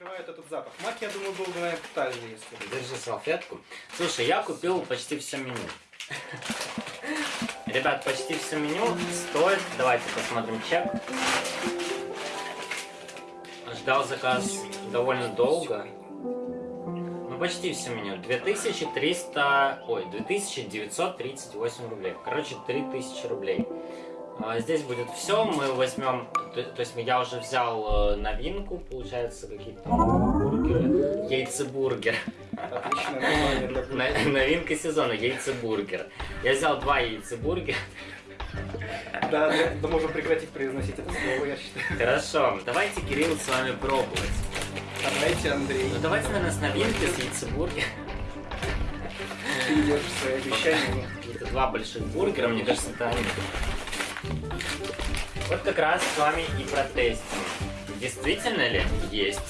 скрывает этот запах. Мак, я думаю, был бы, наверное, тотальный, если... Держи салфетку. Слушай, я купил почти все меню. Ребят, почти все меню стоит... Давайте посмотрим чек. Ждал заказ довольно долго. Ну, почти все меню. 2300... Ой, 2938 рублей. Короче, 3000 рублей. А, Здесь будет все, мы возьмем, то, то есть я уже взял э, новинку, получается какие-то бургеры, яйцебургер. Отличное название Новинка сезона, яйцебургер. Я взял два яйцебургера. Да, да, можем прекратить произносить это слово, я считаю. Хорошо, давайте, Кирилл, с вами пробовать. Давайте, Андрей, Ну давайте, наверное, с новинки, с яйцебургера. ты держишь свои обещания. Это два больших бургера, мне кажется, это они. Вот как раз с вами и протестим. Действительно ли есть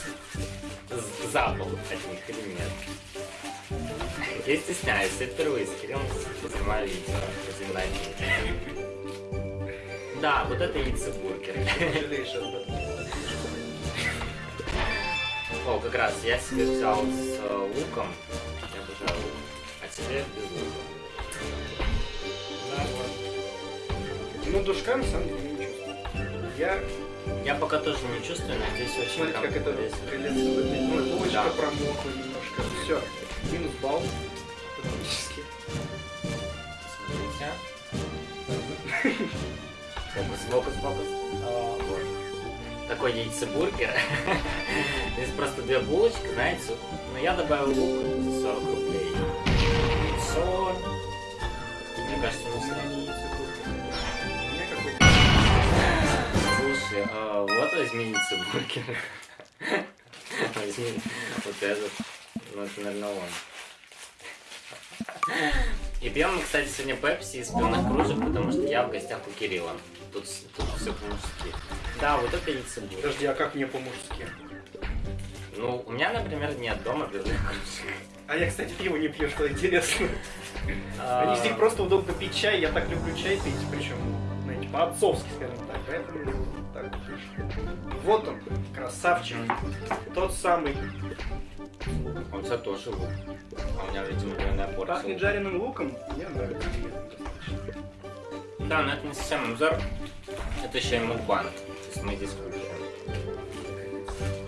запах от них или нет? Я стесняюсь, я впервые с Кириллом снимаю видео знаменательное. Да, вот это яйцебургер. О, как раз я себе взял с луком. Я обожаю лук. А тебе без Ну, душка на самом деле не чувствую. Я, Я пока тоже не чувствую, но здесь очень смотрите, как это выглядит. Ну, булочка Да. промокла немножко. Все, минус балл. Автоматически. Смотрите. Фокус, фокус, фокус. А, вот. Такой яйцебургер. Здесь просто две булочки, знаете. Но я добавил лук за 40 рублей. Яйцо. Мне кажется, У не меня а, вот возьми вот этот. Ну, это, наверное, он. И пьем мы, кстати, сегодня пепси из пивных кружек, потому что я в гостях у Кирилла. Тут, тут все по-мужски. Да, вот это яйцебургер. Подожди, а как мне по-мужски? Ну, у меня, например, нет дома пивных кружек. А я, кстати, пиво не пью, что интересно. А, Они здесь просто удобно пить чай, я так люблю чай пить, причем, по-отцовски, скажем так, поэтому так вот он, красавчик, тот самый. А у тебя тоже лук. А у меня, видимо, двойная порция. Пахнет жареным луком, мне нравится. Да, но это не совсем обзор. Это еще и мукбанг. То есть мы здесь кушаем.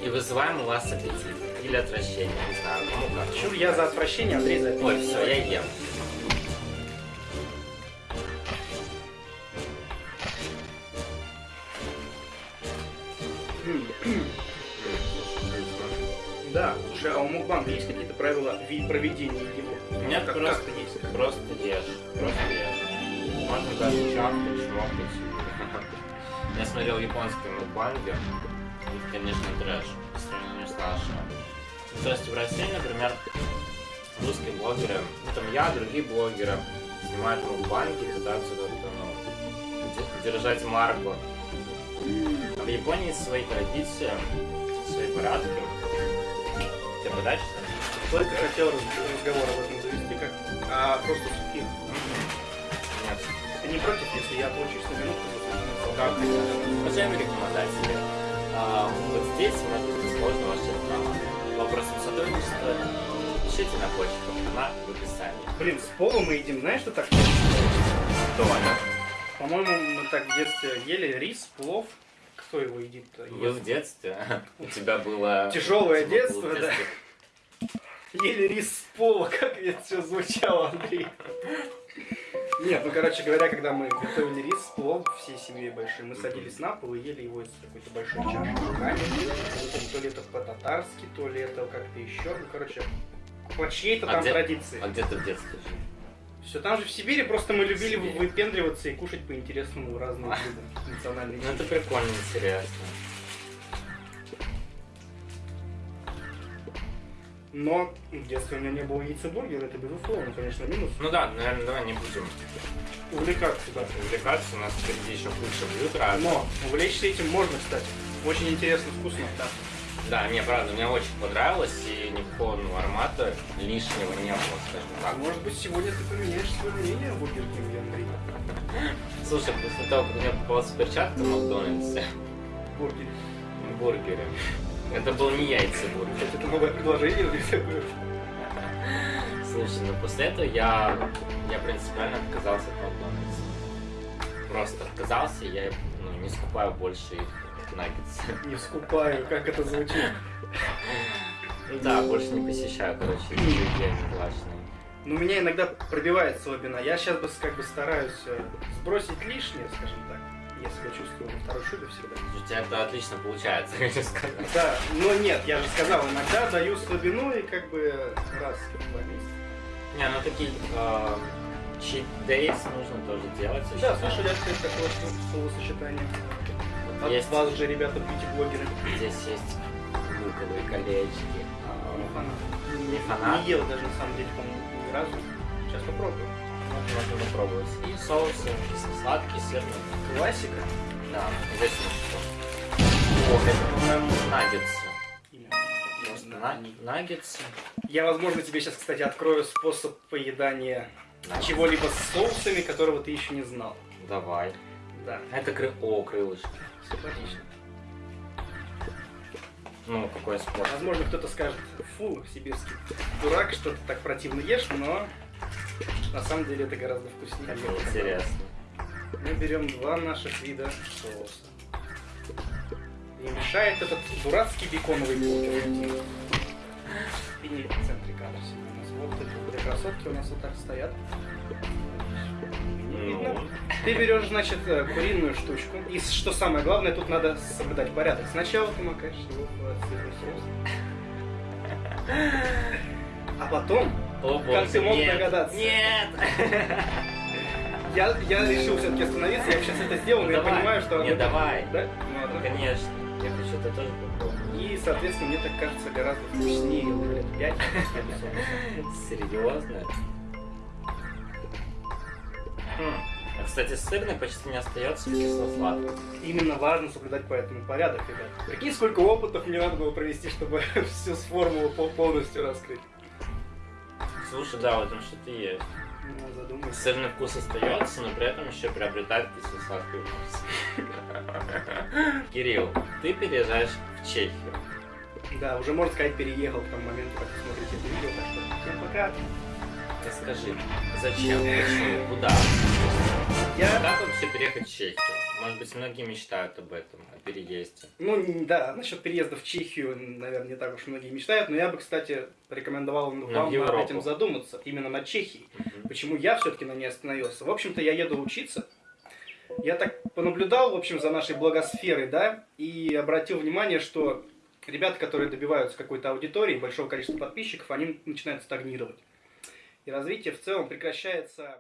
И вызываем у вас аппетит. Или отвращение, не знаю, кому как. Чур, я за отвращение, Андрей за. Ой, все, я ем. Да, слушай, а у Мукбанга есть какие-то правила ви- проведения его? Нет, как, просто, есть. просто ешь. Просто ешь. Можно даже чавкать, шмокать. Я смотрел японские мукбанги. Это, конечно, трэш по сравнению с нашим. То есть в России, например, русские блогеры, ну там я, другие блогеры, снимают мукбанги, пытаются как-то, ну, де- держать марку. А в Японии свои традиции, свои порядки. Тебе подать что ли? Только хотел раз- разговор об этом завести, как а просто сухих. Нет. Ты не против, если я отлучусь на минутку? Как Уважаемые рекламодатели, а, вот здесь может быть сложно ваша реклама. Вопросом сотрудничества пишите на почту, она в описании. Блин, с пола мы едим, знаешь, что так? Доля. По-моему, мы так в детстве ели рис, плов. Кто его едит-то? Вы в детстве, у тебя было... Тяжелое детство, да. Ели рис с пола, как это все звучало, Андрей. Нет, ну, короче говоря, когда мы готовили рис, плов всей семьей большой, мы садились на пол и ели его из какой-то большой чаши руками. То ли это по-татарски, то ли это как-то еще. Ну, короче, по чьей-то А там где- традиции. А где ты в детстве жил? Все там же в Сибири, просто мы любили Сибири. выпендриваться и кушать по интересному разные блюда национальные. Ну это прикольно, интересно. Но в детстве у меня не было яйцебургера, это безусловно, конечно, минус. Ну да, наверное, давай не будем Увлекаться, да. увлекаться, у нас впереди еще куча блюд разных. Но увлечься этим можно, кстати. Очень интересно, вкусно. Да. Да, мне правда, мне очень понравилось, и никакого ну, аромата лишнего не было, скажем так. может быть сегодня ты поменяешь свое мнение о Бургер Кинге, Андрей? Слушай, после того, как мне попалась перчатка в Макдональдсе, Бургере. в бургере, Это был не яйцебургер. Кстати, это новое предложение у них такое. Слушай, ну после этого я, я принципиально отказался от Макдональдса. Просто отказался, я ну, не скупаю больше их наггетсы. Не скупаю, как это звучит. Ну да, больше не посещаю, короче, заведения плачные. Ну, меня иногда пробивает слабина. Я сейчас бы как бы стараюсь э, сбросить лишнее, скажем так. Я себя чувствую во второй шубе всегда. У тебя это отлично получается, хочу сказать. Да, но нет, я же сказал, иногда даю слабину и как бы раз в два месяца. Не, ну такие э, cheat days нужно тоже делать. я Да, считаю. слышали открыть такое сло- словосочетание. Вот От есть, вас же, ребята, бьюти-блогеры. здесь есть луковые колечки. а, Не фанат. Не фанат? Не ел даже, на самом деле, по-моему, ни разу. Сейчас попробую. Можно, попробовать. И соусы кисло-сладкие, сырные. Классика. Да, здесь. Ох, это, по-моему, наггетсы. На- наггетсы. Я, возможно, тебе сейчас, кстати, открою способ поедания чего-либо с соусами, которого ты еще не знал. Давай. Да, Это кры... О, крылышки. симпатично. Ну, какой спорт. Возможно, кто-то скажет, фу, сибирский дурак, что ты так противно ешь, но на самом деле это гораздо вкуснее. показал. интересно. Мы берем два наших вида соуса. И мешает этот дурацкий беконовый бургер. И не в центре кадра у нас. Вот две красотки у нас вот так стоят. Ну, Ты берешь, значит, э, куриную штучку. И что самое главное, тут надо соблюдать порядок. Сначала ты макаешь его в сырный соус. А потом О, Как боже, ты мог нет, догадаться? Нет! я, я решил все-таки остановиться. Я сейчас это сделал, но я понимаю, что... Не, давай. Да? Ну. Конечно. Я хочу это тоже попробовать. И, соответственно, мне так кажется гораздо вкуснее лет 5 Серьезно? А, кстати, сырный почти не остается в кисло-сладком. Именно важно соблюдать поэтому порядок, ребят. Прикинь, сколько опытов мне надо было провести, чтобы всю формулу пол- полностью раскрыть. Слушай, да, в этом что-то есть. Ну, задумайся. Сырный вкус остается, но при этом еще приобретает кисло-сладкий вкус. Кирилл, ты переезжаешь в Чехию. Да, уже можно сказать, переехал к тому моменту, как вы смотрите это видео, так что всем пока. Расскажи, зачем, почему, куда? Я, Как вообще переехать в Чехию? Может быть, многие мечтают об этом, о переезде. ну да, насчет переезда в Чехию, наверное, не так уж многие мечтают, но я бы, кстати, порекомендовал вам над этим задуматься, именно над Чехией. Мгм. Почему я все-таки на ней остановился? В общем-то, я еду учиться. Я так понаблюдал, в общем, за нашей благосферой, да, и обратил внимание, что ребята, которые добиваются какой-то аудитории, большого количества подписчиков, они начинают стагнировать. И развитие в целом прекращается.